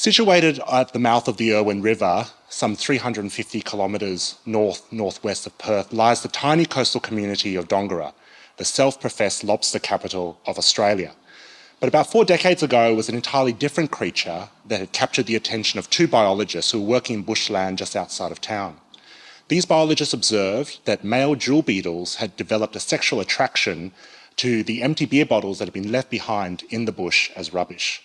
Situated at the mouth of the Irwin River, some 350 kilometres north-northwest of Perth, lies the tiny coastal community of Dongara, the self-professed lobster capital of Australia. But about four decades ago, it was an entirely different creature that had captured the attention of two biologists who were working in bushland just outside of town. These biologists observed that male jewel beetles had developed a sexual attraction to the empty beer bottles that had been left behind in the bush as rubbish.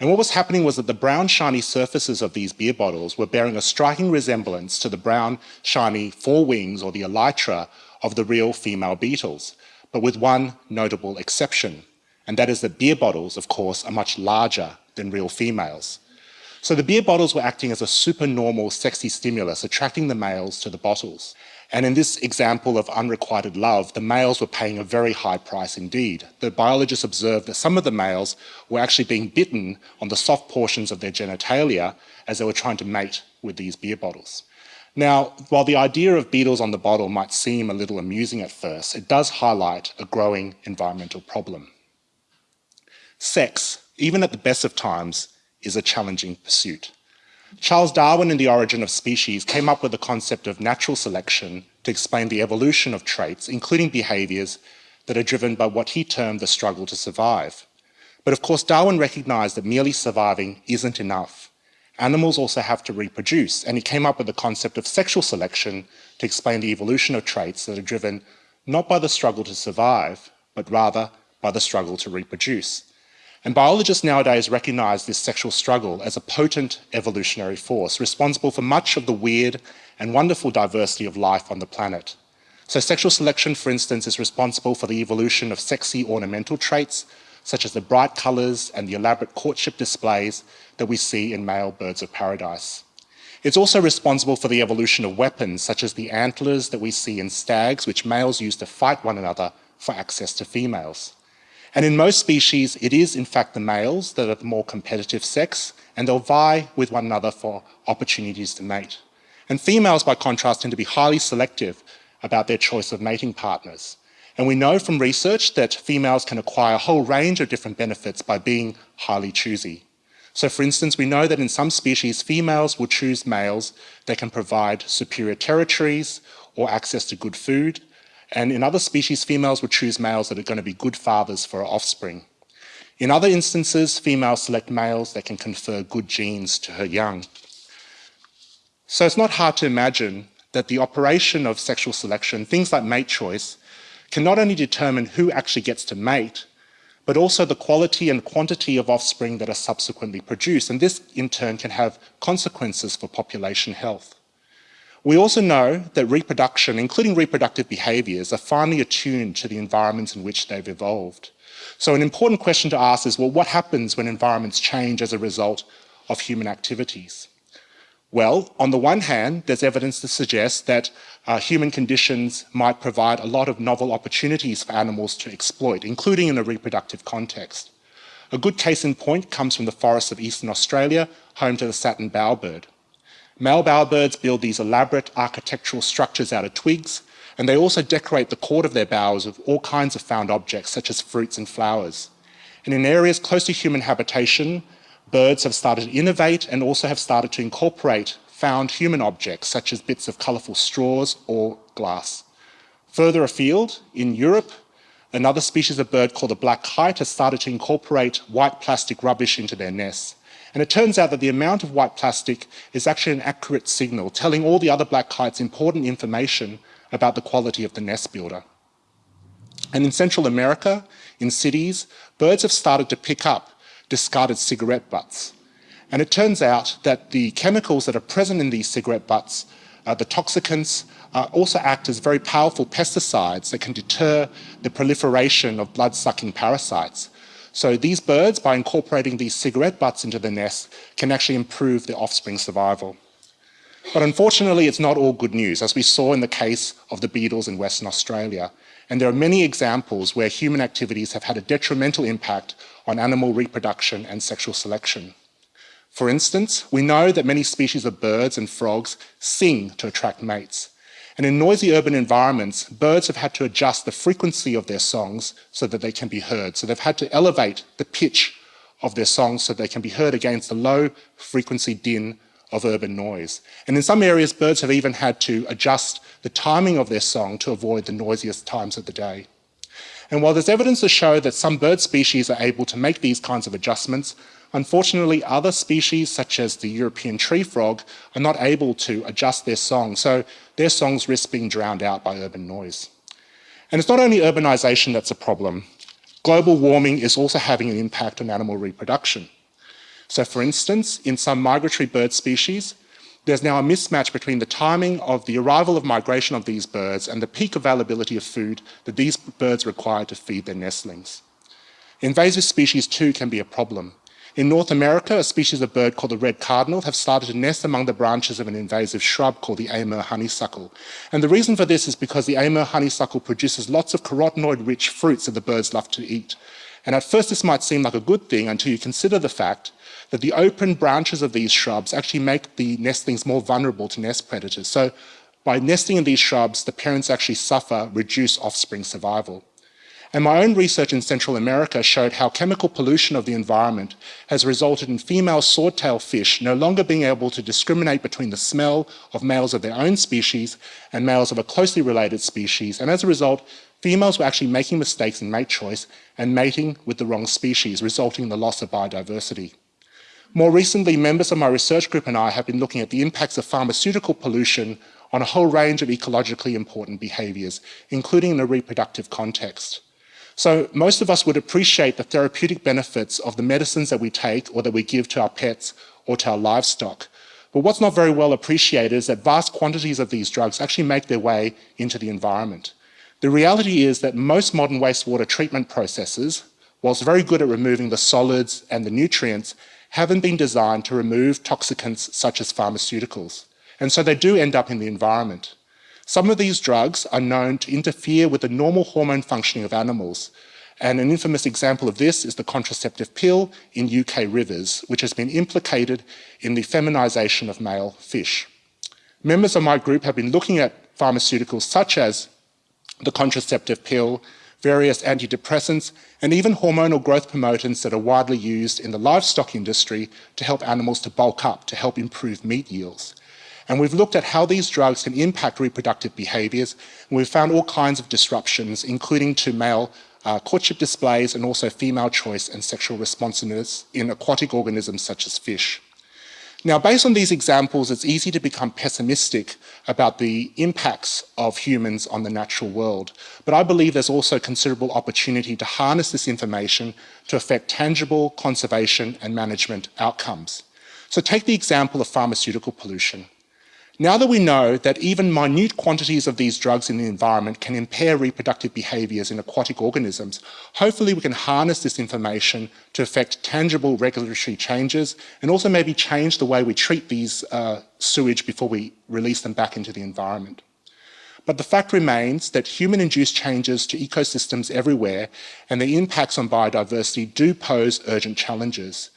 And what was happening was that the brown shiny surfaces of these beer bottles were bearing a striking resemblance to the brown shiny forewings or the elytra of the real female beetles, but with one notable exception, and that is that beer bottles, of course, are much larger than real females. So the beer bottles were acting as a supernormal sexy stimulus, attracting the males to the bottles. And in this example of unrequited love, the males were paying a very high price indeed. The biologists observed that some of the males were actually being bitten on the soft portions of their genitalia as they were trying to mate with these beer bottles. Now, while the idea of beetles on the bottle might seem a little amusing at first, it does highlight a growing environmental problem. Sex, even at the best of times, is a challenging pursuit. Charles Darwin in The Origin of Species came up with the concept of natural selection to explain the evolution of traits, including behaviours that are driven by what he termed the struggle to survive. But of course, Darwin recognised that merely surviving isn't enough. Animals also have to reproduce, and he came up with the concept of sexual selection to explain the evolution of traits that are driven not by the struggle to survive, but rather by the struggle to reproduce. And biologists nowadays recognize this sexual struggle as a potent evolutionary force responsible for much of the weird and wonderful diversity of life on the planet. So sexual selection, for instance, is responsible for the evolution of sexy ornamental traits, such as the bright colors and the elaborate courtship displays that we see in male birds of paradise. It's also responsible for the evolution of weapons, such as the antlers that we see in stags, which males use to fight one another for access to females. And in most species, it is in fact the males that are the more competitive sex, and they'll vie with one another for opportunities to mate. And females, by contrast, tend to be highly selective about their choice of mating partners. And we know from research that females can acquire a whole range of different benefits by being highly choosy. So for instance, we know that in some species, females will choose males that can provide superior territories or access to good food, and in other species, females would choose males that are going to be good fathers for her offspring. In other instances, females select males that can confer good genes to her young. So it's not hard to imagine that the operation of sexual selection, things like mate choice, can not only determine who actually gets to mate, but also the quality and quantity of offspring that are subsequently produced. And this, in turn, can have consequences for population health. We also know that reproduction, including reproductive behaviours, are finely attuned to the environments in which they've evolved. So an important question to ask is, well, what happens when environments change as a result of human activities? Well, on the one hand, there's evidence to suggest that uh, human conditions might provide a lot of novel opportunities for animals to exploit, including in a reproductive context. A good case in point comes from the forests of eastern Australia, home to the satin bowerbird. Male bowerbirds build these elaborate architectural structures out of twigs, and they also decorate the court of their bowers with all kinds of found objects, such as fruits and flowers. And in areas close to human habitation, birds have started to innovate and also have started to incorporate found human objects, such as bits of colourful straws or glass. Further afield, in Europe, another species of bird called the black kite has started to incorporate white plastic rubbish into their nests. And it turns out that the amount of white plastic is actually an accurate signal, telling all the other black kites important information about the quality of the nest builder. And in Central America, in cities, birds have started to pick up discarded cigarette butts. And it turns out that the chemicals that are present in these cigarette butts, uh, the toxicants, uh, also act as very powerful pesticides that can deter the proliferation of blood-sucking parasites. So these birds, by incorporating these cigarette butts into the nest, can actually improve their offspring survival. But unfortunately, it's not all good news, as we saw in the case of the beetles in Western Australia. And there are many examples where human activities have had a detrimental impact on animal reproduction and sexual selection. For instance, we know that many species of birds and frogs sing to attract mates. And in noisy urban environments, birds have had to adjust the frequency of their songs so that they can be heard. So they've had to elevate the pitch of their songs so they can be heard against the low frequency din of urban noise. And in some areas, birds have even had to adjust the timing of their song to avoid the noisiest times of the day. And while there's evidence to show that some bird species are able to make these kinds of adjustments, Unfortunately, other species, such as the European tree frog, are not able to adjust their song, so their songs risk being drowned out by urban noise. And it's not only urbanization that's a problem. Global warming is also having an impact on animal reproduction. So for instance, in some migratory bird species, there's now a mismatch between the timing of the arrival of migration of these birds and the peak availability of food that these birds require to feed their nestlings. Invasive species too can be a problem. In North America, a species of bird called the red cardinal have started to nest among the branches of an invasive shrub called the Amur honeysuckle. And the reason for this is because the Amur honeysuckle produces lots of carotenoid-rich fruits that the birds love to eat. And at first this might seem like a good thing until you consider the fact that the open branches of these shrubs actually make the nestlings more vulnerable to nest predators. So by nesting in these shrubs, the parents actually suffer reduced offspring survival. And my own research in Central America showed how chemical pollution of the environment has resulted in female swordtail fish no longer being able to discriminate between the smell of males of their own species and males of a closely related species. And as a result, females were actually making mistakes in mate choice and mating with the wrong species, resulting in the loss of biodiversity. More recently, members of my research group and I have been looking at the impacts of pharmaceutical pollution on a whole range of ecologically important behaviours, including in the reproductive context. So most of us would appreciate the therapeutic benefits of the medicines that we take or that we give to our pets or to our livestock. But what's not very well appreciated is that vast quantities of these drugs actually make their way into the environment. The reality is that most modern wastewater treatment processes, whilst very good at removing the solids and the nutrients, haven't been designed to remove toxicants such as pharmaceuticals. And so they do end up in the environment. Some of these drugs are known to interfere with the normal hormone functioning of animals. And an infamous example of this is the contraceptive pill in UK rivers, which has been implicated in the feminization of male fish. Members of my group have been looking at pharmaceuticals such as the contraceptive pill, various antidepressants, and even hormonal growth promotants that are widely used in the livestock industry to help animals to bulk up, to help improve meat yields. And we've looked at how these drugs can impact reproductive behaviors. And we've found all kinds of disruptions, including to male uh, courtship displays and also female choice and sexual responsiveness in aquatic organisms such as fish. Now, based on these examples, it's easy to become pessimistic about the impacts of humans on the natural world. But I believe there's also considerable opportunity to harness this information to affect tangible conservation and management outcomes. So take the example of pharmaceutical pollution. Now that we know that even minute quantities of these drugs in the environment can impair reproductive behaviours in aquatic organisms, hopefully we can harness this information to affect tangible regulatory changes and also maybe change the way we treat these uh, sewage before we release them back into the environment. But the fact remains that human-induced changes to ecosystems everywhere and the impacts on biodiversity do pose urgent challenges.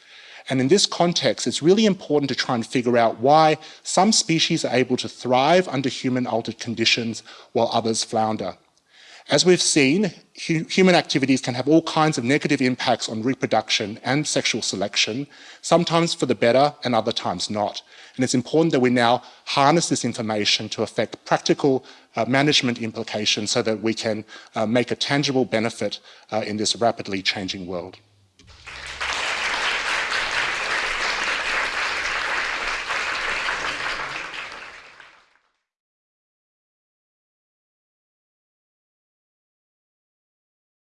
And in this context, it's really important to try and figure out why some species are able to thrive under human-altered conditions while others flounder. As we've seen, hu human activities can have all kinds of negative impacts on reproduction and sexual selection, sometimes for the better and other times not. And it's important that we now harness this information to affect practical uh, management implications so that we can uh, make a tangible benefit uh, in this rapidly changing world.